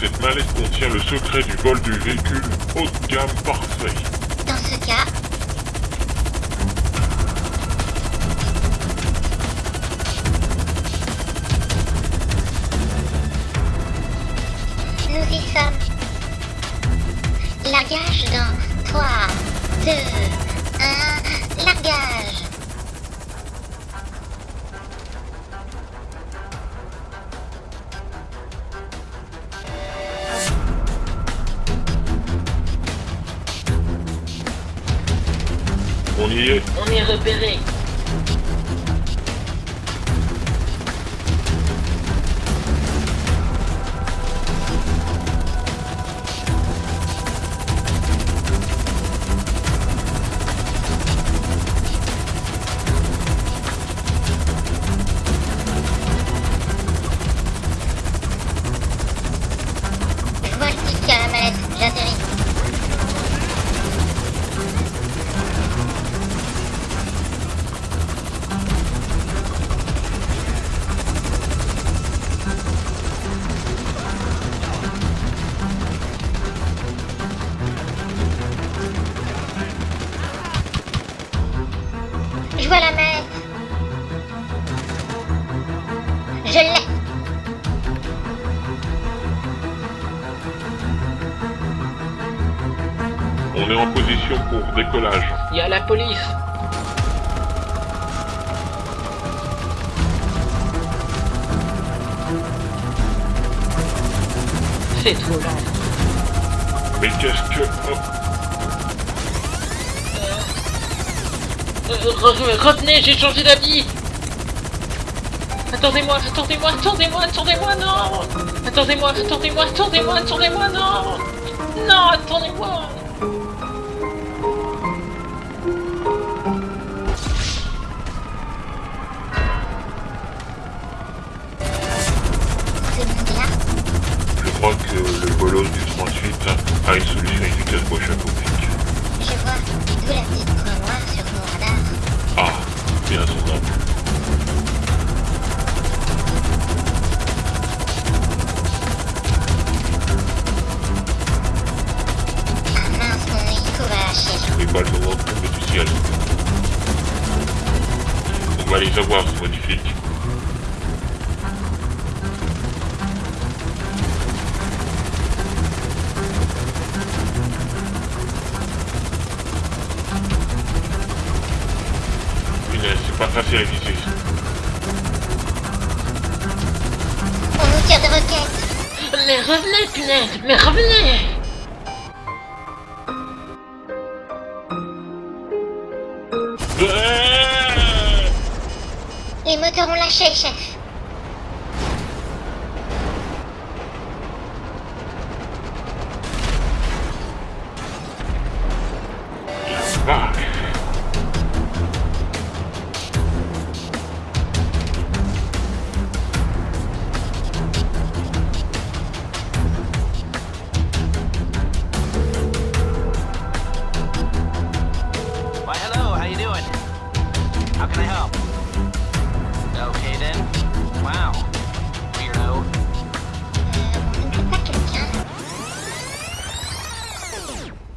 cette mallette contient le secret du vol du véhicule haut de gamme parfait. Dans ce cas, nous y sommes. Largage dans 3, 2, 1, largage. On est repéré. On est en position pour décollage. Il y a la police. C'est trop lent. Mais qu'est-ce que... oh, Euh, re- retenez, j'ai changé d'habit. Attendez-moi, attendez-moi, attendez-moi, attendez-moi, non Attendez-moi, attendez-moi, attendez-moi, attendez-moi, non Non, attendez-moi crois que le bolos du 38 a une solution efficace pour flic. Je vois. D'où la petite point noire sur mon radar. Ah, bien. Ah mince, mon hélico va lâcher. Les balles vont tomber du ciel. On va les avoir, ce magnifique. Pas facile à viser. On nous tire des roquettes. Mais revenez, punaise Mais revenez Euh, Les moteurs ont lâché, chef.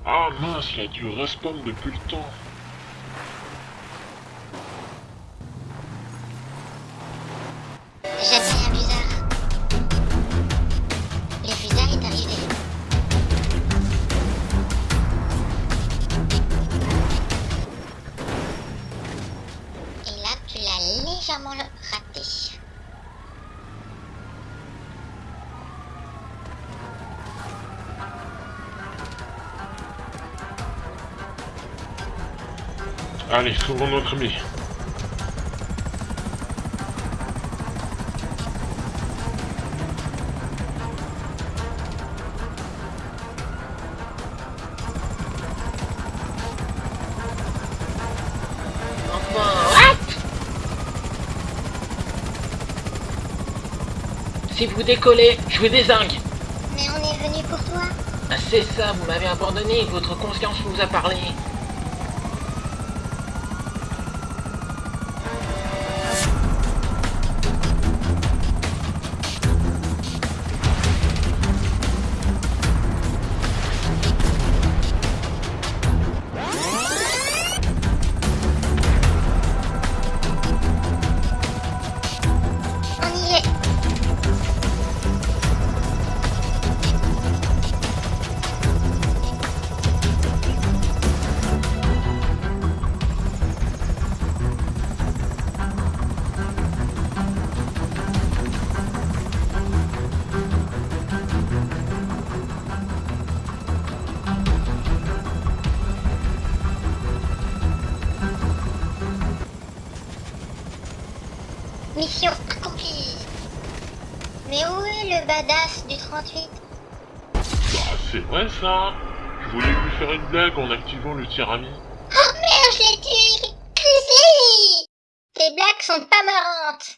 Ah mince, il a dû respawn depuis le temps. Allez, sauvons notre ami. Si vous décollez, je vous désingue Mais on est venu pour toi. Ah, C'est ça, vous m'avez abandonné, votre conscience vous a parlé. Mission accomplie. Mais où est le badass du 38 Bah, c'est vrai ça Je voulais lui faire une blague en activant le tirami. Oh merde, je l'ai tué Tes blagues sont pas marrantes